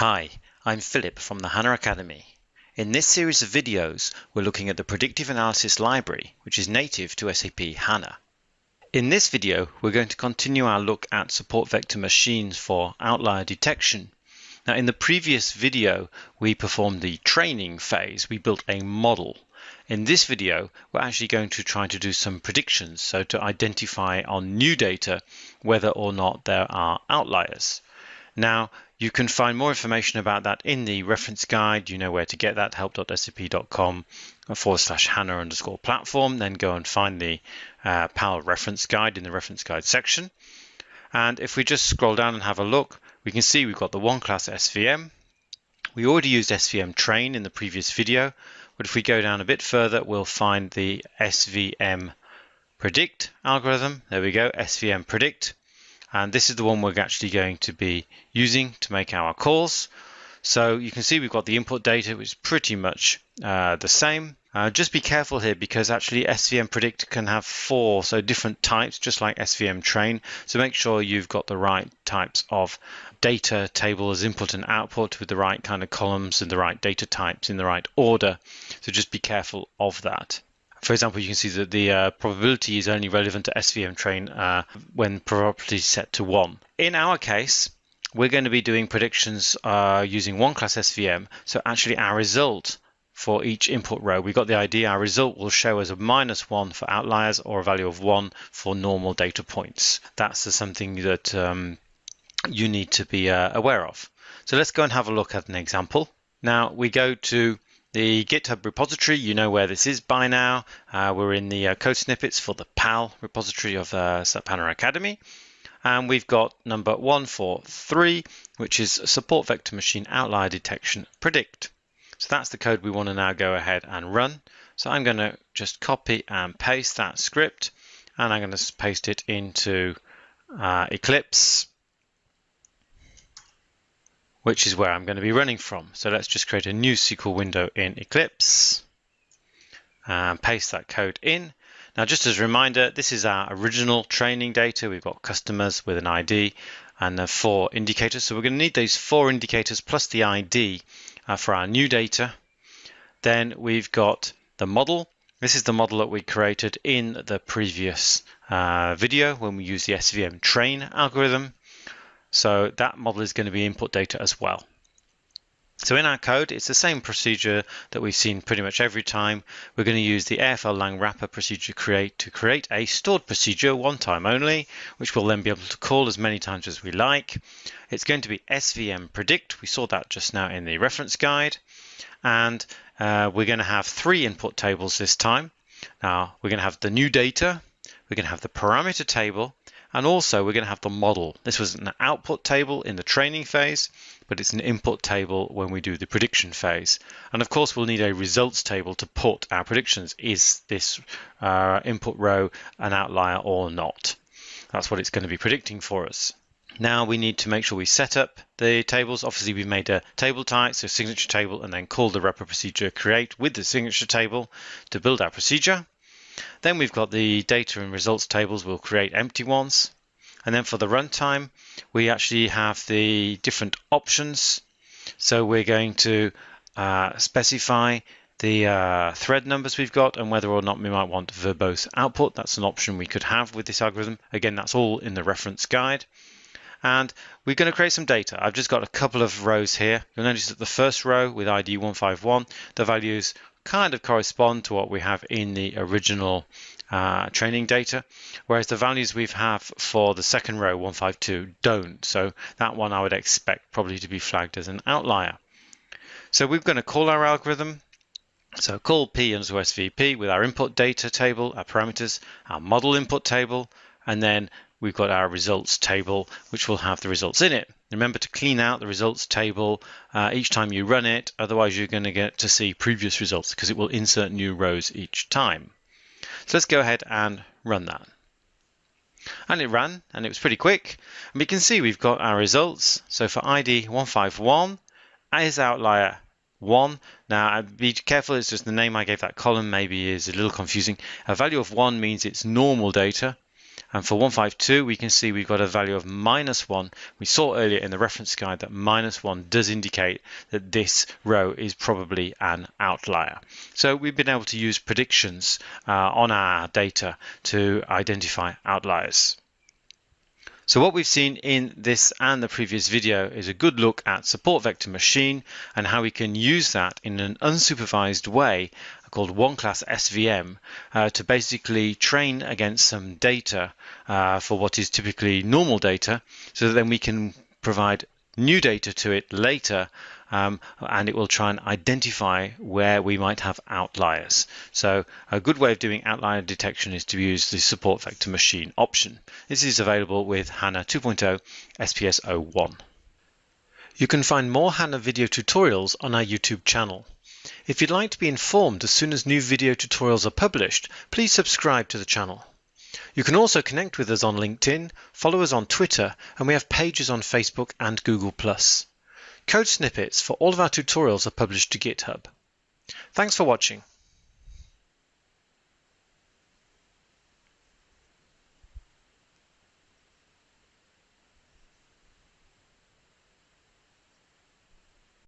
Hi, I'm Philip from the HANA Academy. In this series of videos, we're looking at the Predictive Analysis Library, which is native to SAP HANA. In this video, we're going to continue our look at support vector machines for outlier detection. Now, in the previous video, we performed the training phase. We built a model. In this video, we're actually going to try to do some predictions, so to identify on new data whether or not there are outliers. Now, you can find more information about that in the reference guide. You know where to get that, help.sap.com forward slash HANA underscore platform. Then go and find the uh, PAL reference guide in the reference guide section. And if we just scroll down and have a look, we can see we've got the one class SVM. We already used SVM train in the previous video, but if we go down a bit further, we'll find the SVM predict algorithm. There we go, SVM predict and this is the one we're actually going to be using to make our calls. So you can see we've got the input data, which is pretty much uh, the same. Uh, just be careful here because actually SVM predict can have four so different types, just like SVM train. So make sure you've got the right types of data table as input and output with the right kind of columns and the right data types in the right order. So just be careful of that. For example, you can see that the uh, probability is only relevant to SVM train uh, when probability is set to 1. In our case, we're going to be doing predictions uh, using one class SVM. So actually our result for each input row, we got the idea our result will show as a minus 1 for outliers or a value of 1 for normal data points. That's something that um, you need to be uh, aware of. So let's go and have a look at an example. Now we go to the GitHub repository, you know where this is by now. Uh, we're in the uh, code snippets for the PAL repository of uh, SAP HANA Academy. And we've got number 143, which is support vector machine outlier detection predict. So that's the code we want to now go ahead and run. So I'm going to just copy and paste that script and I'm going to paste it into uh, Eclipse which is where I'm going to be running from. So let's just create a new SQL window in Eclipse and paste that code in. Now, just as a reminder, this is our original training data. We've got customers with an ID and the four indicators. So we're going to need those four indicators plus the ID uh, for our new data. Then we've got the model. This is the model that we created in the previous uh, video when we used the SVM train algorithm. So that model is going to be input data as well. So in our code, it's the same procedure that we've seen pretty much every time. We're going to use the AFL lang wrapper procedure create to create a stored procedure one time only, which we'll then be able to call as many times as we like. It's going to be SVM predict. We saw that just now in the reference guide. And uh, we're going to have three input tables this time. Now we're going to have the new data, we're going to have the parameter table, and also we're going to have the model. This was an output table in the training phase, but it's an input table when we do the prediction phase. And of course, we'll need a results table to put our predictions. Is this uh, input row an outlier or not? That's what it's going to be predicting for us. Now we need to make sure we set up the tables. Obviously, we've made a table type, so signature table, and then call the wrapper procedure create with the signature table to build our procedure. Then we've got the data and results tables. We'll create empty ones. And then for the runtime, we actually have the different options. So we're going to uh, specify the uh, thread numbers we've got and whether or not we might want verbose output. That's an option we could have with this algorithm. Again, that's all in the reference guide. And we're going to create some data. I've just got a couple of rows here. You'll notice that the first row with ID 151, the values kind of correspond to what we have in the original uh, training data, whereas the values we have for the second row, 152, don't. So that one I would expect probably to be flagged as an outlier. So we're going to call our algorithm. So call p underscore svp with our input data table, our parameters, our model input table, and then we've got our results table, which will have the results in it. Remember to clean out the results table uh, each time you run it, otherwise you're going to get to see previous results because it will insert new rows each time. So let's go ahead and run that. And it ran, and it was pretty quick. And we can see we've got our results. So for ID 151, is outlier 1. Now, be careful, it's just the name I gave that column maybe is a little confusing. A value of 1 means it's normal data, And for 152, we can see we've got a value of minus 1. We saw earlier in the reference guide that minus 1 does indicate that this row is probably an outlier. So we've been able to use predictions uh, on our data to identify outliers. So what we've seen in this and the previous video is a good look at support vector machine and how we can use that in an unsupervised way called one class SVM uh, to basically train against some data uh, for what is typically normal data so that then we can provide new data to it later um, and it will try and identify where we might have outliers. So a good way of doing outlier detection is to use the support vector machine option. This is available with HANA 2.0 SPS 01. You can find more HANA video tutorials on our YouTube channel. If you'd like to be informed as soon as new video tutorials are published, please subscribe to the channel. You can also connect with us on LinkedIn, follow us on Twitter, and we have pages on Facebook and Google+. Code snippets for all of our tutorials are published to GitHub. Thanks for watching.